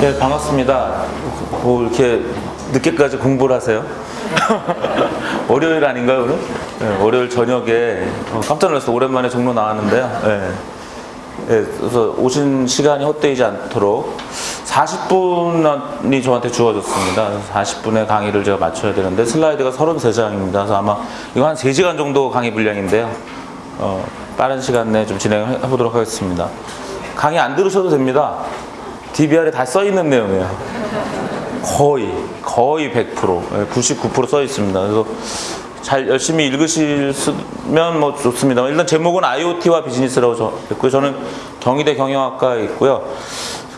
네, 반갑습니다. 뭐 이렇게 늦게까지 공부를 하세요? 월요일 아닌가요, 오늘? 네, 월요일 저녁에 어, 깜짝 놀랐어요. 오랜만에 종로 나왔는데요. 네. 네, 그래서 오신 시간이 헛되지 않도록 40분이 저한테 주어졌습니다. 40분의 강의를 제가 맞춰야 되는데 슬라이드가 33장입니다. 그래서 아마 이거 한 3시간 정도 강의 분량인데요. 어, 빠른 시간 내에 좀 진행해 보도록 하겠습니다. 강의 안 들으셔도 됩니다. DBR에 다 써 있는 내용이에요. 거의 거의 100% 99%써 있습니다. 그래서 잘 열심히 읽으시면 뭐 좋습니다. 일단 제목은 IoT와 비즈니스라고 저 했고요. 저는 경희대 경영학과에 있고요.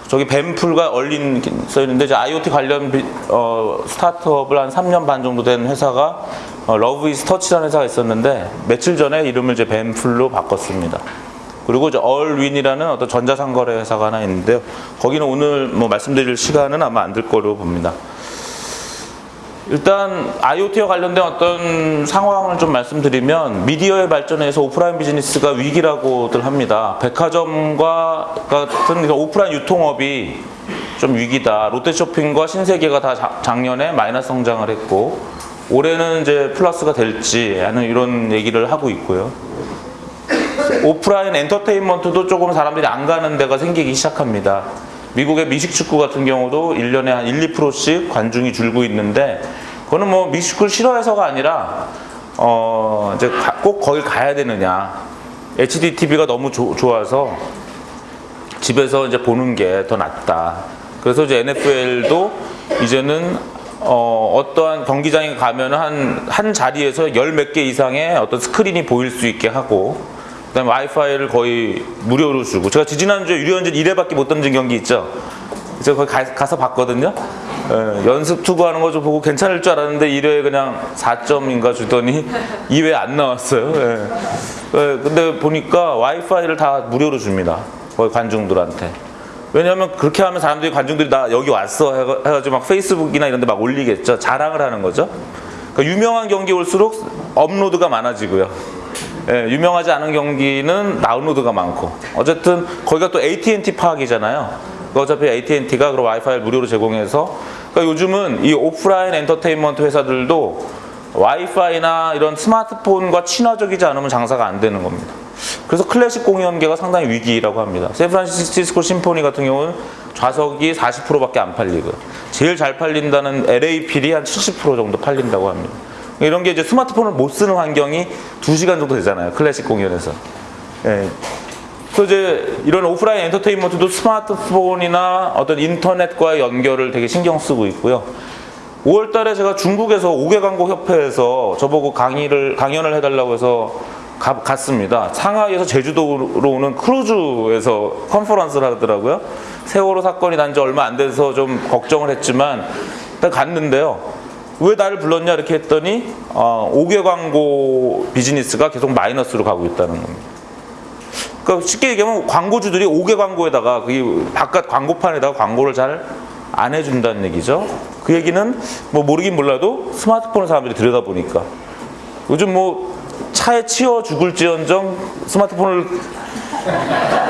저기 뱀풀과 얼린 써 있는데 IoT 관련 비, 어, 스타트업을 한 3년 반 정도 된 회사가 어, 러브 이스 터치라는 회사가 있었는데 며칠 전에 이름을 이제 뱀풀로 바꿨습니다. 그리고 이제 얼윈이라는 어떤 전자상거래 회사가 하나 있는데요. 거기는 오늘 뭐 말씀드릴 시간은 아마 안 될 거로 봅니다. 일단 IoT와 관련된 어떤 상황을 좀 말씀드리면 미디어의 발전에서 오프라인 비즈니스가 위기라고들 합니다. 백화점과 같은 오프라인 유통업이 좀 위기다. 롯데쇼핑과 신세계가 다 작년에 마이너스 성장을 했고 올해는 이제 플러스가 될지 하는 이런 얘기를 하고 있고요. 오프라인 엔터테인먼트도 조금 사람들이 안 가는 데가 생기기 시작합니다. 미국의 미식축구 같은 경우도 1년에 한 1, 2%씩 관중이 줄고 있는데 그거는 뭐 미식축구를 싫어해서가 아니라 어 이제 꼭 거길 가야 되느냐 HD TV가 너무 조, 좋아서 집에서 이제 보는 게 더 낫다. 그래서 이제 NFL도 이제는 어, 어떠한 경기장에 가면 한, 한 자리에서 열 몇 개 이상의 어떤 스크린이 보일 수 있게 하고 그다음에 와이파이를 거의 무료로 주고. 제가 지지난주에 유리언진 1회밖에 못 던진 경기 있죠? 제가 거기 가, 서 봤거든요. 예, 연습 투구하는 거 좀 보고 괜찮을 줄 알았는데 1회에 그냥 4점인가 주더니 2회 안 나왔어요. 예. 예, 근데 보니까 와이파이를 다 무료로 줍니다. 거의 관중들한테. 왜냐하면 그렇게 하면 사람들이 관중들이 나 여기 왔어 해가지고 막 페이스북이나 이런 데 막 올리겠죠. 자랑을 하는 거죠. 그러니까 유명한 경기 올수록 업로드가 많아지고요 예, 유명하지 않은 경기는 다운로드가 많고 어쨌든 거기가 또 AT&T 파악이잖아요. 어차피 AT&T가 그런 와이파이를 무료로 제공해서 그러니까 요즘은 이 오프라인 엔터테인먼트 회사들도 와이파이나 이런 스마트폰과 친화적이지 않으면 장사가 안 되는 겁니다. 그래서 클래식 공연계가 상당히 위기라고 합니다. 샌프란시스코 심포니 같은 경우는 좌석이 40%밖에 안 팔리고요. 제일 잘 팔린다는 LA 필이 한 70% 정도 팔린다고 합니다. 이런 게 이제 스마트폰을 못 쓰는 환경이 2시간 정도 되잖아요. 클래식 공연에서. 예. 그래서 이제 이런 오프라인 엔터테인먼트도 스마트폰이나 어떤 인터넷과의 연결을 되게 신경 쓰고 있고요. 5월 달에 제가 중국에서 5개 광고 협회에서 저보고 강의를 강연을 해달라고 해서 가, 갔습니다. 상하이에서 제주도로 오는 크루즈에서 컨퍼런스를 하더라고요. 세월호 사건이 난 지 얼마 안 돼서 좀 걱정을 했지만 갔는데요. 왜 나를 불렀냐 이렇게 했더니 어, 5개 광고 비즈니스가 계속 마이너스로 가고 있다는 겁니다. 그러니까 쉽게 얘기하면 광고주들이 5개 광고에다가 그 바깥 광고판에다가 광고를 잘 안 해준다는 얘기죠. 그 얘기는 뭐 모르긴 몰라도 스마트폰을 사람들이 들여다보니까 요즘 뭐 차에 치여 죽을지언정 스마트폰을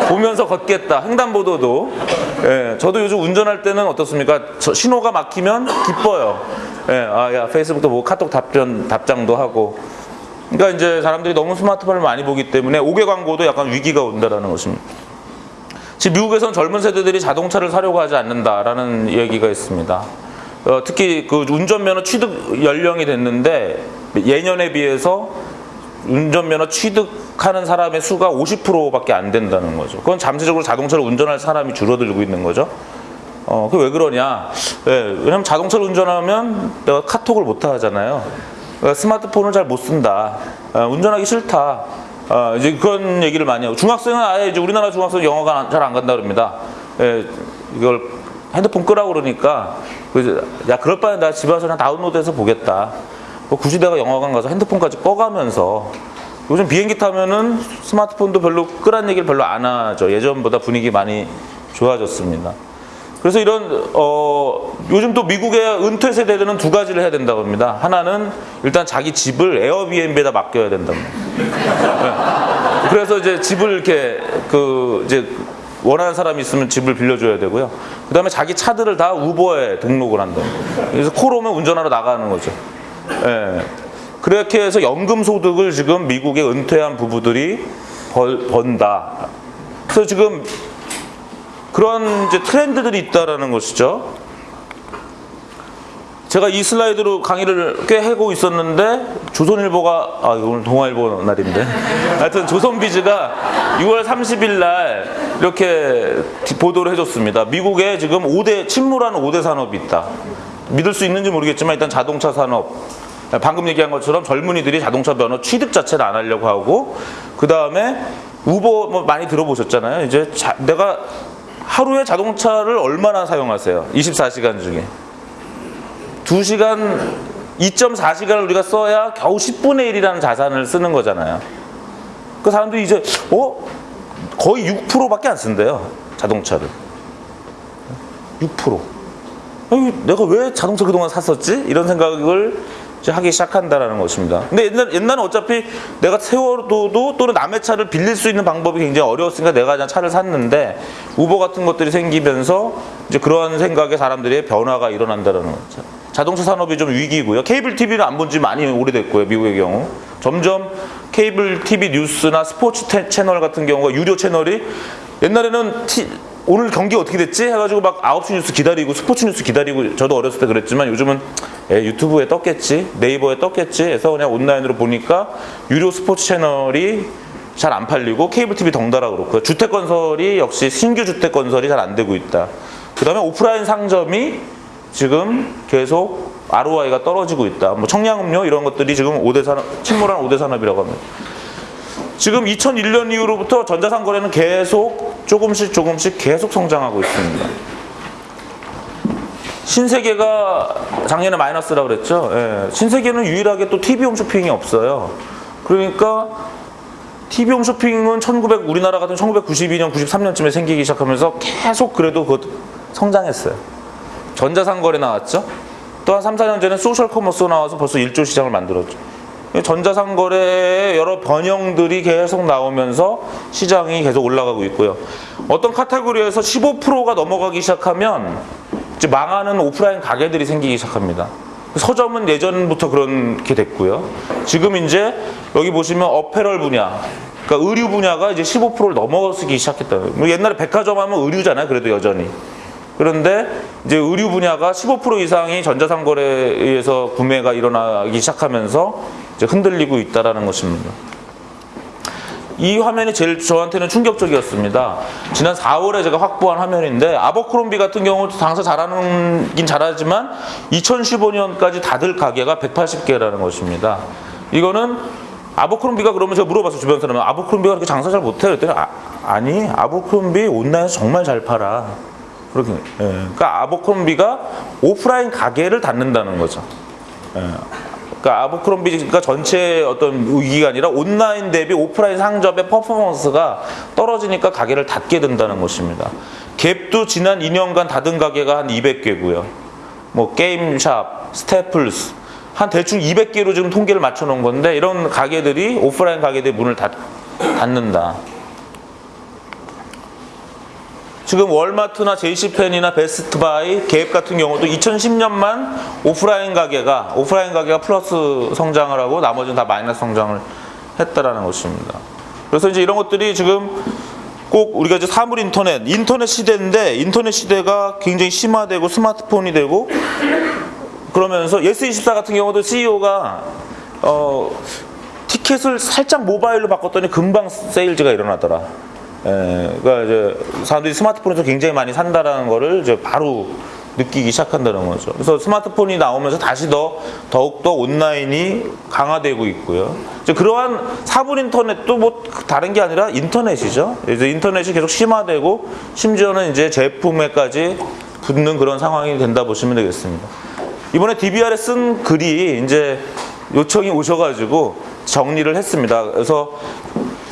보면서 걷겠다. 횡단보도도. 예, 저도 요즘 운전할 때는 어떻습니까? 신호가 막히면 기뻐요. 예, 아, 야, 페이스북도 뭐 카톡 답변, 답장도 하고. 그러니까 이제 사람들이 너무 스마트폰을 많이 보기 때문에 5개 광고도 약간 위기가 온다라는 것입니다. 지금 미국에서는 젊은 세대들이 자동차를 사려고 하지 않는다라는 얘기가 있습니다. 어, 특히 그 운전면허 취득 연령이 됐는데 예년에 비해서 운전면허 취득하는 사람의 수가 50%밖에 안 된다는 거죠. 그건 잠재적으로 자동차를 운전할 사람이 줄어들고 있는 거죠. 어, 그왜 그러냐? 네, 왜냐면 자동차를 운전하면 내가 카톡을 못 하잖아요. 그러니까 스마트폰을 잘 못 쓴다. 어, 운전하기 싫다. 어, 이제 그런 얘기를 많이 하고 중학생은 아예 이제 우리나라 중학생 영어가 잘 안 간다 그럽니다. 예, 이걸 핸드폰 끄라고 그러니까 야 그럴 바에 나 집에 와서 그냥 다운로드해서 보겠다. 뭐 굳이 내가 영화관 가서 핸드폰까지 꺼가면서 요즘 비행기 타면은 스마트폰도 별로 끄란 얘기를 별로 안 하죠. 예전보다 분위기 많이 좋아졌습니다. 그래서 이런 어, 요즘 또 미국의 은퇴 세대들은 두 가지를 해야 된다고 합니다. 하나는 일단 자기 집을 에어비앤비에다 맡겨야 된다고. 네. 그래서 이제 집을 이렇게 그 이제 원하는 사람이 있으면 집을 빌려줘야 되고요. 그 다음에 자기 차들을 다 우버에 등록을 한다. 그래서 콜 오면 운전하러 나가는 거죠. 예. 그렇게 해서 연금 소득을 지금 미국의 은퇴한 부부들이 벌, 번다. 그래서 지금 그런 이제 트렌드들이 있다라는 것이죠. 제가 이 슬라이드로 강의를 꽤 하고 있었는데 조선일보가 아 오늘 동아일보 날인데 하여튼 조선비즈가 6월 30일 날 이렇게 보도를 해줬습니다. 미국에 지금 5대 침몰하는 5대 산업이 있다. 믿을 수 있는지 모르겠지만 일단 자동차 산업 방금 얘기한 것처럼 젊은이들이 자동차 면허 취득 자체를 안 하려고 하고 그 다음에 우버 뭐 많이 들어보셨잖아요. 이제 자- 내가 하루에 자동차를 얼마나 사용하세요? 24시간 중에 2시간 2.4시간을 우리가 써야 겨우 10분의 1이라는 자산을 쓰는 거잖아요. 그 사람들이 이제 어 거의 6%밖에 안 쓴대요. 자동차를. 6%. 아니, 내가 왜 자동차 그동안 샀었지? 이런 생각을 하기 시작한다라는 것입니다. 근데 옛날, 옛날은 어차피 내가 세워둬도 또는 남의 차를 빌릴 수 있는 방법이 굉장히 어려웠으니까 내가 그냥 차를 샀는데 우버 같은 것들이 생기면서 이제 그러한 생각에 사람들의 변화가 일어난다라는 거죠. 자동차 산업이 좀 위기고요. 케이블 TV를 안 본 지 많이 오래됐고요. 미국의 경우. 점점 케이블 TV 뉴스나 스포츠 태- 채널 같은 경우가 유료 채널이 옛날에는 티- 오늘 경기 어떻게 됐지? 해가지고 막 9시 뉴스 기다리고 스포츠 뉴스 기다리고 저도 어렸을 때 그랬지만 요즘은 에, 유튜브에 떴겠지 네이버에 떴겠지 해서 그냥 온라인으로 보니까 유료 스포츠 채널이 잘 안 팔리고 케이블 TV 덩달아 그렇고요. 주택 건설이 역시 신규 주택 건설이 잘 안 되고 있다. 그 다음에 오프라인 상점이 지금 계속 ROI가 떨어지고 있다. 뭐 청량음료 이런 것들이 지금 5대 산업, 침몰한 5대 산업이라고 합니다. 지금 2001년 이후로부터 전자상 거래는 계속 조금씩 조금씩 계속 성장하고 있습니다. 신세계가 작년에 마이너스라고 그랬죠. 예. 신세계는 유일하게 또 TV 홈쇼핑이 없어요. 그러니까 TV 홈쇼핑은 1900 우리나라 같은 1992년, 93년쯤에 생기기 시작하면서 계속 그래도 그 성장했어요. 전자상거래 나왔죠. 또 한 3, 4년 전에 소셜 커머스 나와서 벌써 1조 시장을 만들었죠. 전자상거래의 여러 변형들이 계속 나오면서 시장이 계속 올라가고 있고요. 어떤 카테고리에서 15%가 넘어가기 시작하면 이제 망하는 오프라인 가게들이 생기기 시작합니다. 서점은 예전부터 그렇게 됐고요. 지금 이제 여기 보시면 apparel 분야, 그러니까 의류 분야가 이제 15%를 넘어서기 시작했다. 뭐 옛날에 백화점 하면 의류잖아요. 그래도 여전히. 그런데 이제 의류 분야가 15% 이상이 전자상거래에 의해서 구매가 일어나기 시작하면서 이제 흔들리고 있다라는 것입니다. 이 화면이 제일 저한테는 충격적이었습니다. 지난 4월에 제가 확보한 화면인데 아버크롬비 같은 경우도 장사 잘하는긴 잘하지만 2015년까지 닫을 가게가 180개라는 것입니다. 이거는 아버크롬비가 그러면 제가 물어봤어요 주변 사람은 아버크롬비가 그렇게 장사 잘 못해 그랬더니 아, 아니 아버크롬비 온라인에서 정말 잘 팔아 그렇게 예. 그러니까 아버크롬비가 오프라인 가게를 닫는다는 거죠. 예. 그러니까 아버크롬비가 전체 어떤 위기가 아니라 온라인 대비 오프라인 상점의 퍼포먼스가 떨어지니까 가게를 닫게 된다는 것입니다. 갭도 지난 2년간 닫은 가게가 한 200개고요. 뭐 게임샵, 스태플스 한 대충 200개로 지금 통계를 맞춰 놓은 건데 이런 가게들이 오프라인 가게들이 문을 닫, 닫는다. 지금 월마트나 JCPenney나 Best Buy, Gap 같은 경우도 2010년만 오프라인 가게가 오프라인 가게가 플러스 성장을 하고 나머지는 다 마이너스 성장을 했다라는 것입니다. 그래서 이제 이런 것들이 지금 꼭 우리가 이제 사물 인터넷, 인터넷 시대인데 인터넷 시대가 굉장히 심화되고 스마트폰이 되고 그러면서 예스24 같은 경우도 CEO가 어, 티켓을 살짝 모바일로 바꿨더니 금방 세일즈가 일어나더라. 예, 그러니까 이제 사람들이 스마트폰에서 굉장히 많이 산다라는 거를 이제 바로 느끼기 시작한다는 거죠. 그래서 스마트폰이 나오면서 다시 더 더욱 더 온라인이 강화되고 있고요. 이제 그러한 사물 인터넷도 뭐 다른 게 아니라 인터넷이죠. 이제 인터넷이 계속 심화되고 심지어는 이제 제품에까지 붙는 그런 상황이 된다 보시면 되겠습니다. 이번에 DBR에 쓴 글이 이제 요청이 오셔가지고 정리를 했습니다. 그래서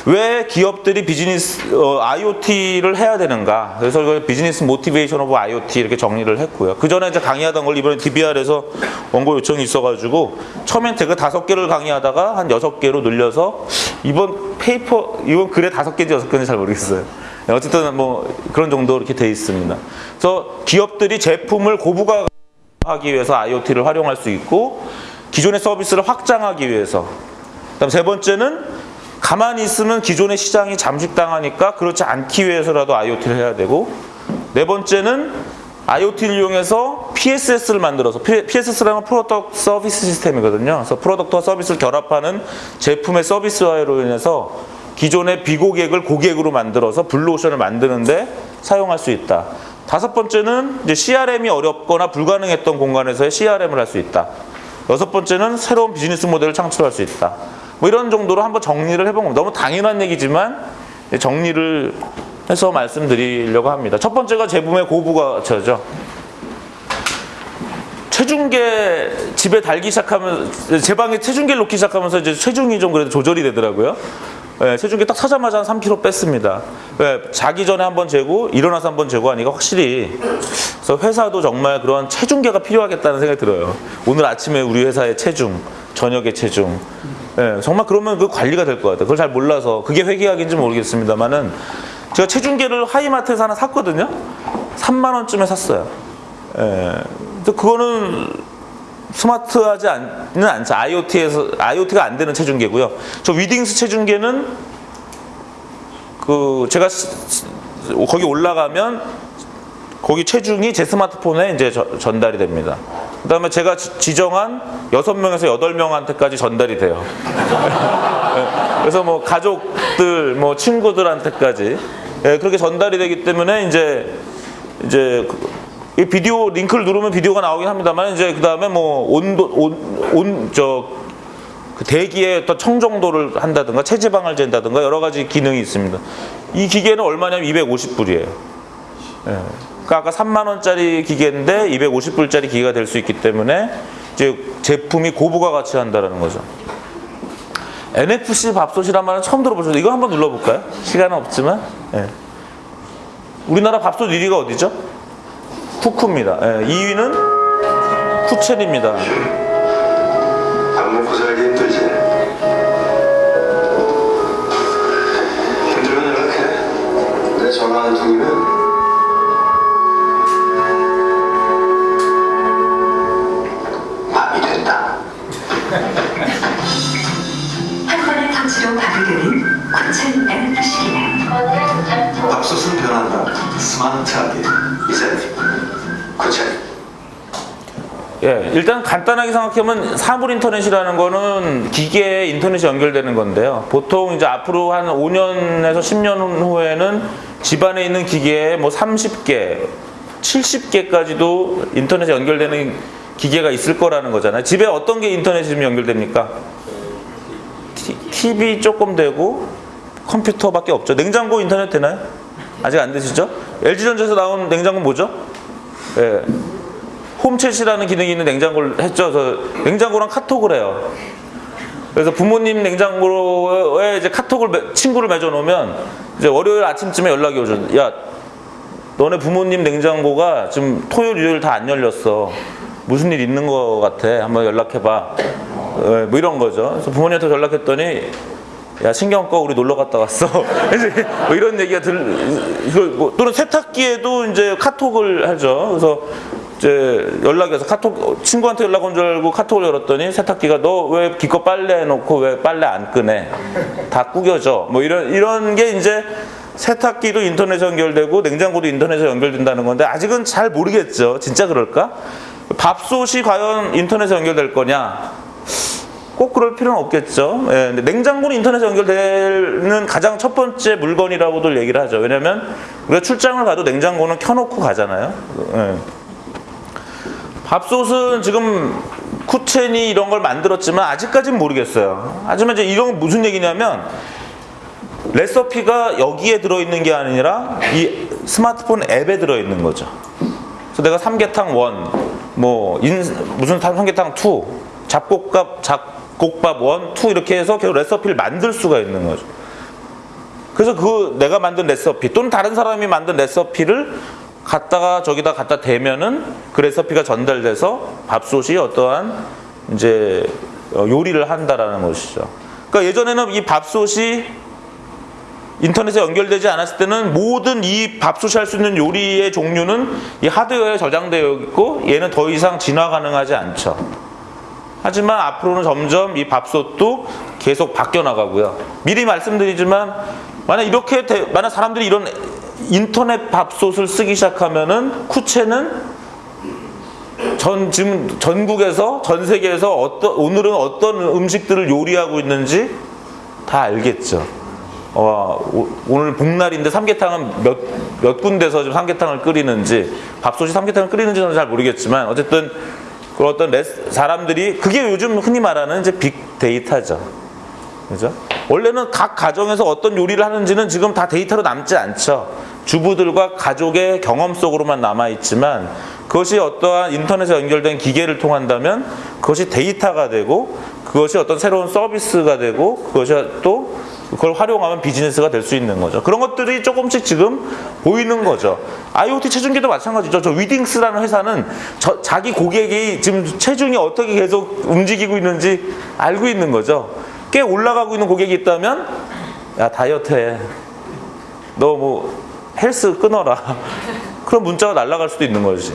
왜 기업들이 비즈니스 어, IoT를 해야 되는가? 그래서 그 business motivation of IoT 이렇게 정리를 했고요. 그 전에 이제 강의하던 걸 이번에 DBR에서 원고 요청이 있어가지고 처음엔 제가 다섯 개를 강의하다가 한 여섯 개로 늘려서 이번 페이퍼 이번 글에 다섯 개인지 여섯 개인지 잘 모르겠어요. 네, 어쨌든 뭐 그런 정도 이렇게 돼 있습니다. 그래서 기업들이 제품을 고부가하기 위해서 IoT를 활용할 수 있고 기존의 서비스를 확장하기 위해서. 그다음 세 번째는 가만히 있으면 기존의 시장이 잠식당하니까 그렇지 않기 위해서라도 IoT를 해야 되고 네 번째는 IoT를 이용해서 PSS를 만들어서 PSS라는 product service system이거든요. 그래서 product와 서비스를 결합하는 제품의 서비스화로 인해서 기존의 비고객을 고객으로 만들어서 블루오션을 만드는데 사용할 수 있다. 다섯 번째는 이제 CRM이 어렵거나 불가능했던 공간에서의 CRM을 할 수 있다. 여섯 번째는 새로운 비즈니스 모델을 창출할 수 있다. 뭐 이런 정도로 한번 정리를 해본 겁니다. 너무 당연한 얘기지만 정리를 해서 말씀드리려고 합니다. 첫 번째가 제품의 고부가 저죠. 체중계 집에 달기 시작하면 제 방에 체중계를 놓기 시작하면서 이제 체중이 좀 그래도 조절이 되더라고요. 예, 체중계 딱 사자마자 한 3kg 뺐습니다. 예, 자기 전에 한 번 재고 일어나서 한 번 재고 하니까 확실히 그래서 회사도 정말 그런 체중계가 필요하겠다는 생각이 들어요. 오늘 아침에 우리 회사의 체중, 저녁의 체중. 예, 정말 그러면 그 관리가 될 것 같아요. 그걸 잘 몰라서 그게 회계학인지 모르겠습니다만은 제가 체중계를 하이마트에서 하나 샀거든요. 3만 원쯤에 샀어요. 예, 근데 그거는 스마트하지 않는 않죠. IoT에서 IoT가 안 되는 체중계고요. 저 위딩스 체중계는 그 제가 스- 거기 올라가면 거기 체중이 제 스마트폰에 이제 저- 전달이 됩니다. 그 다음에 제가 지- 지정한 여섯 명에서 여덟 명한테까지 전달이 돼요. 예, 그래서 뭐 가족들, 뭐 친구들한테까지 예, 그렇게 전달이 되기 때문에 이제 이제 그- 이 비디오 링크를 누르면 비디오가 나오긴 합니다만 이제 그 다음에 뭐 온도 온온저 그 대기의 어떤 청정도를 한다든가 체지방을 잰다든가 여러 가지 기능이 있습니다. 이 기계는 얼마냐면 250불이에요. 그러니까 아까 3만 원짜리 기계인데 250불짜리 기계가 될 수 있기 때문에 이제 제품이 고부가 가치 한다라는 거죠. NFC 밥솥이란 말은 처음 들어보셨죠? 이거 한번 눌러볼까요? 시간은 없지만. 예. 우리나라 밥솥 1위가 어디죠? 쿠쿠입니다. 예, 2위는 쿠첸입니다. 밥 먹고 살기 힘들지. 힘들면 연락해. 내 전화 한 통이면 밥이 되는 쿠첸 NFC기는 밥솥은 변한다. 스마트하게. 이제 구체. 예, 일단 간단하게 생각하면 사물 인터넷이라는 거는 기계에 인터넷이 연결되는 건데요. 보통 이제 앞으로 한 5년에서 10년 후에는 집안에 있는 기계에 뭐 30개, 70개까지도 인터넷에 연결되는 기계가 있을 거라는 거잖아요. 집에 어떤 게 인터넷이 좀 연결됩니까? 티- TV 조금 되고 컴퓨터밖에 없죠. 냉장고 인터넷 되나요? 아직 안 되시죠? LG전자에서 나온 냉장고 뭐죠? 예. 홈챗이라는 기능이 있는 냉장고를 했죠. 그래서 냉장고랑 카톡을 해요. 그래서 부모님 냉장고에 이제 카톡을 매- 친구를 맺어 놓으면 이제 월요일 아침쯤에 연락이 오죠. 야, 너네 부모님 냉장고가 지금 토요일, 일요일 다 안 열렸어. 무슨 일 있는 거 같아. 한번 연락해봐. 예, 뭐 이런 거죠. 그래서 부모님한테 연락했더니 야 신경 꺼 우리 놀러 갔다 왔어. 뭐 이런 얘기가 들 이걸 뭐 또는 세탁기에도 이제 카톡을 하죠. 그래서 이제 연락이 와서 카톡 친구한테 연락 온 줄 알고 카톡을 열었더니 세탁기가 너 왜 기껏 빨래 해놓고 왜 빨래 안 끄네? 다 구겨져. 뭐 이런 이런 게 이제 세탁기도 인터넷에 연결되고 냉장고도 인터넷에 연결된다는 건데 아직은 잘 모르겠죠. 진짜 그럴까? 밥솥이 과연 인터넷에 연결될 거냐? 꼭 그럴 필요는 없겠죠. 예, 냉장고는 인터넷에 연결되는 가장 첫 번째 물건이라고들 얘기를 하죠. 왜냐하면 우리가 출장을 가도 냉장고는 켜놓고 가잖아요. 예. 밥솥은 지금 쿠첸이 이런 걸 만들었지만 아직까지는 모르겠어요. 하지만 이제 이런 건 무슨 얘기냐면 레시피가 여기에 들어있는 게 아니라 이 스마트폰 앱에 들어있는 거죠. 그래서 내가 삼계탕 1, 뭐 인, 무슨 삼계탕 2, 잡곡밥 잡곡밥 1, 2 이렇게 해서 계속 레시피를 만들 수가 있는 거죠. 그래서 그 내가 만든 레시피 또는 다른 사람이 만든 레시피를 갖다가 저기다 갖다 대면은 그 레시피가 전달돼서 밥솥이 어떠한 이제 어, 요리를 한다라는 것이죠. 그러니까 예전에는 이 밥솥이 인터넷에 연결되지 않았을 때는 모든 이 밥솥이 할 수 있는 요리의 종류는 이 하드웨어에 저장되어 있고 얘는 더 이상 진화 가능하지 않죠. 하지만 앞으로는 점점 이 밥솥도 계속 바뀌어 나가고요. 미리 말씀드리지만 만약 이렇게 돼- 만약 사람들이 이런 인터넷 밥솥을 쓰기 시작하면은 쿠체는 전 지금 전국에서 전 세계에서 어떤 오늘은 어떤 음식들을 요리하고 있는지 다 알겠죠. 어, 오- 오늘 복날인데 삼계탕은 몇, 몇 군데서 좀 삼계탕을 끓이는지 밥솥이 삼계탕을 끓이는지는 잘 모르겠지만 어쨌든 그 어떤 레스- 사람들이 그게 요즘 흔히 말하는 이제 빅데이터죠. 그죠? 원래는 각 가정에서 어떤 요리를 하는지는 지금 다 데이터로 남지 않죠. 주부들과 가족의 경험 속으로만 남아 있지만 그것이 어떠한 인터넷에 연결된 기계를 통한다면 그것이 데이터가 되고 그것이 어떤 새로운 서비스가 되고 그것이 또 그걸 활용하면 비즈니스가 될 수 있는 거죠. 그런 것들이 조금씩 지금 보이는 거죠. IoT 체중계도 마찬가지죠. 저 위딩스라는 회사는 저- 자기 고객이 지금 체중이 어떻게 계속 움직이고 있는지 알고 있는 거죠. 꽤 올라가고 있는 고객이 있다면 야 다이어트 해. 너 뭐 헬스 끊어라. 그런 문자가 날아갈 수도 있는 거지.